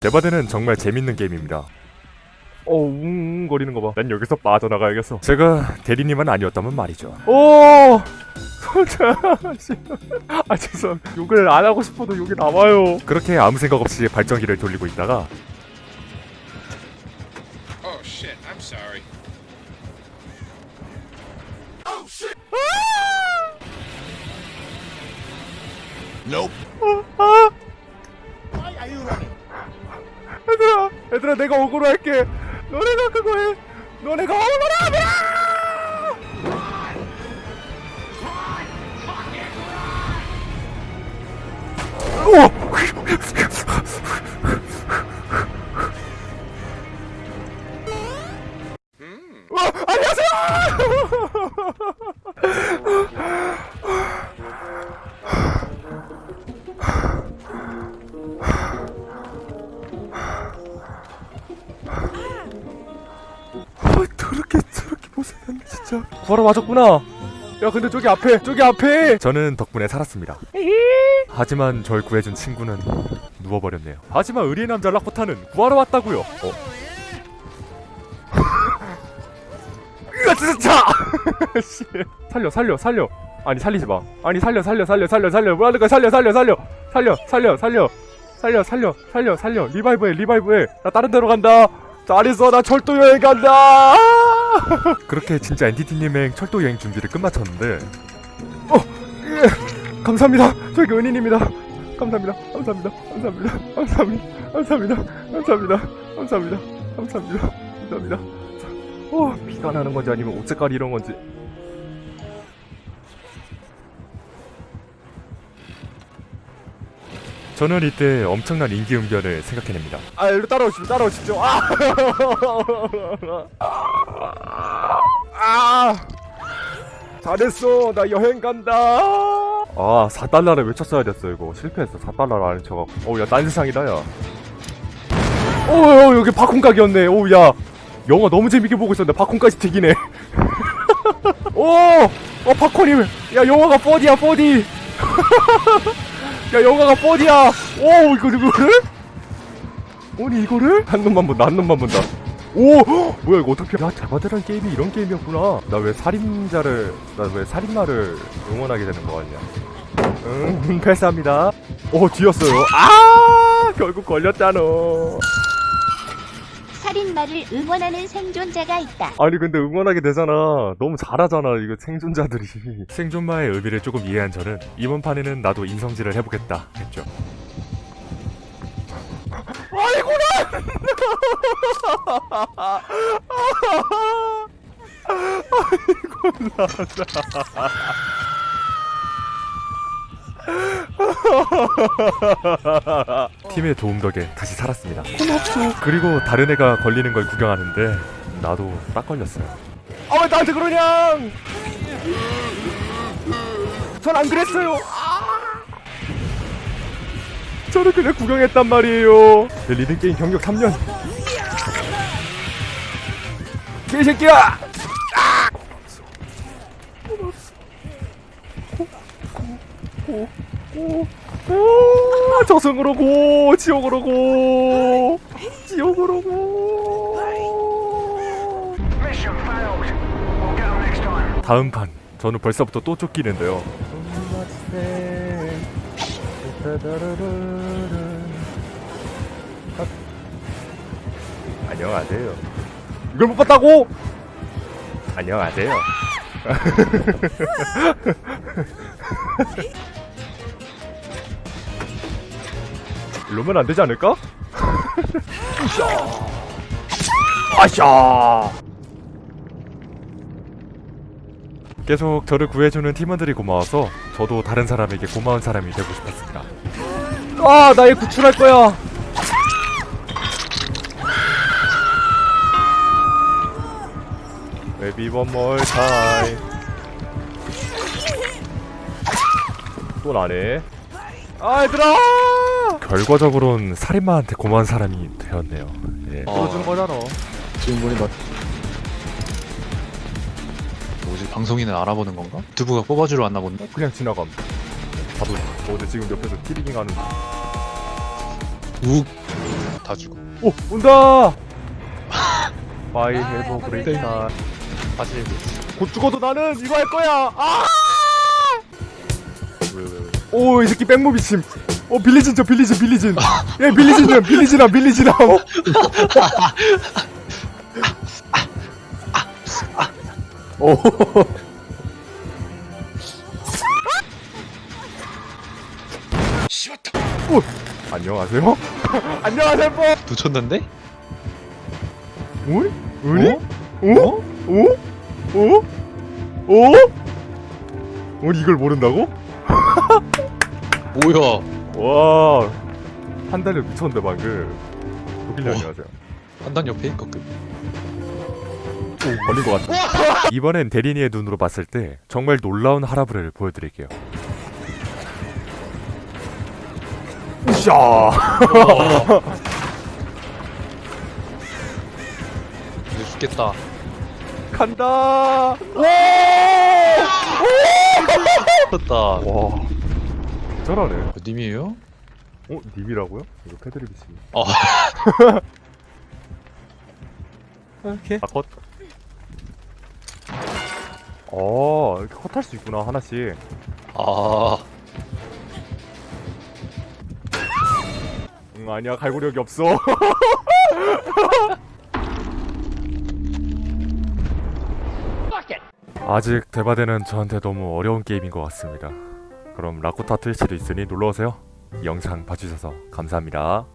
데바드는 정말 재밌는 게임입니다. 어, 웅웅거리는 거 봐. 난 여기서 빠져나가야겠어. 제가 대리님은 아니었다면 말이죠. 오! 아, 죄송. 욕을 안 하고 싶어도 욕이 나와요. 그렇게 아무 생각 없이 발전기를 돌리고 있다가 Oh shit, I'm sorry. 아! 얘들아, 얘들아, 내가 억울로 할게. 너네가 그거 해. 너네가 억울로 하면! 와, 안녕하세요! 진짜 구하러 와줬구나. 야 근데 저기 앞에 저기 앞에! 저는 덕분에 살았습니다. 하지만 절 구해준 친구는 누워버렸네요. 하지만 의리의 남자 락포타는 구하러 왔다고요. 어. 으아 진짜 씨. 살려 살려 살려. 아니 살리지 마. 아니 살려 살려 살려 살려 살려. 뭐하는 거야? 살려 살려 살려. 살려 살려 살려. 살려 살려 살려 살려. 리바이브해 리바이브해. 나 다른 데로 간다. 잘 있어. 나 철도 여행 간다 그렇게 진짜 엔티티님의 철도 여행 준비를 끝마쳤는데. 어 예, 감사합니다. 저기 은인입니다. 감사합니다. 감사합니다. 감사합니다. 감사합니다. 감사합니다. 감사합니다. 감사합니다. 감사합니다. 감사합니다. 어 피가 나는 건지 아니면 옷 색깔이 이런 건지. 저는 이때 엄청난 인기응변을 생각해냅니다. 아, 일로 따라오십시오, 따라오십시오. 아! 아! 잘했어, 나 여행 간다. 아, 4달러를 외쳤어야 됐어, 이거. 실패했어, 4달러를 안 쳐갖고. 어우, 야, 딴 세상이다, 야. 어, 어, 여기 가게였네. 오우, 야. 영화 너무 재밌게 보고 있었는데, 팝콘까지 튀기네. 오! 어, 팝콘이, 야, 영화가 4D야, 4D. 야 영화가 4D야 오 이거 이거를? 아니 이거를? 한 놈만 본다 한 놈만 본다 오 헉, 뭐야 이거 어떻게 야 자바드란 게임이 이런 게임이었구나. 나 왜 살인자를 나 왜 살인마를 응원하게 되는 거 같냐. 응 패스합니다. 오 뒤였어요. 아 결국 걸렸잖아. 살인마를 응원하는 생존자가 있다. 아니 근데 응원하게 되잖아. 너무 잘하잖아 이거 생존자들이. 생존마의 의미를 조금 이해한 저는 이번 판에는 나도 인성질을 해보겠다 했죠. 아이고라 아이고 나나 팀의 도움 덕에 다시 살았습니다. 고맙소. 그리고 다른 애가 걸리는 걸 구경하는데 나도 딱 걸렸어요. 아 왜 나한테 그러냐? 전 안 그랬어요. 아! 저는 그냥 구경했단 말이에요. 내 리듬게임 경력 3년 개새끼야 아! 고, 고, 고, 저승으로 고, 지옥으로 고, 지옥으로 고. 다음 판, 저는 벌써부터 또 쫓기는데요. 안녕하세요. 이걸 못 봤다고? 안녕하세요. 이러면 안 되지 않을까? 아샤! 아샤! 계속 저를 구해주는 팀원들이 고마워서 저도 다른 사람에게 고마운 사람이 되고 싶었습니다. 아, 나얘 구출할 거야. Maybe one more time. 또 나네. 아, 얘들아! 결과적으로는 살인마한테 고마운 사람이 되었네요. 예. 들어주는 거잖아. 주인공이 맞 뭐지 방송인을 알아보는 건가? 두부가 뽑아주러 왔나 본데? 그냥 지나감. 봐도 저 어제 지금 옆에서 티리깅 하는 욱다 죽어. 오 온다 바이 해보 브레이크 타 사실 곧 죽어도 나는 이거 할 거야 아 오이 새끼 백무 미침 오 빌리진 저 빌리진 빌리진 예 빌리진이야 빌리진아 빌리진아 오 씹었다. 오! 안녕하세요 안녕하세요 뽀 놓쳤는데? 우리? 우리? 오? 오? 오? 오? 우리 이걸 모른다고? 뭐야? 와 판단력 미쳤는데 방금 어. 안녕하세요 판단력 페이커급. 오 걸린 것 같아 이번엔 대리니의 눈으로 봤을 때 정말 놀라운 하라브레를 보여드릴게요 으쌰 죽겠다. 간다 죽었다. 와 잘하네 어, 님이에요? 어? 님이라고요? 이거 패드립이지 어. 오케이 아컷 어 이렇게 컷할 수 있구나 하나씩 아, 응 아니야 갈고력이 없어 아직 대바대는 저한테 너무 어려운 게임인 것 같습니다. 그럼 라코타 트위치도 있으니 놀러오세요. 영상 봐주셔서 감사합니다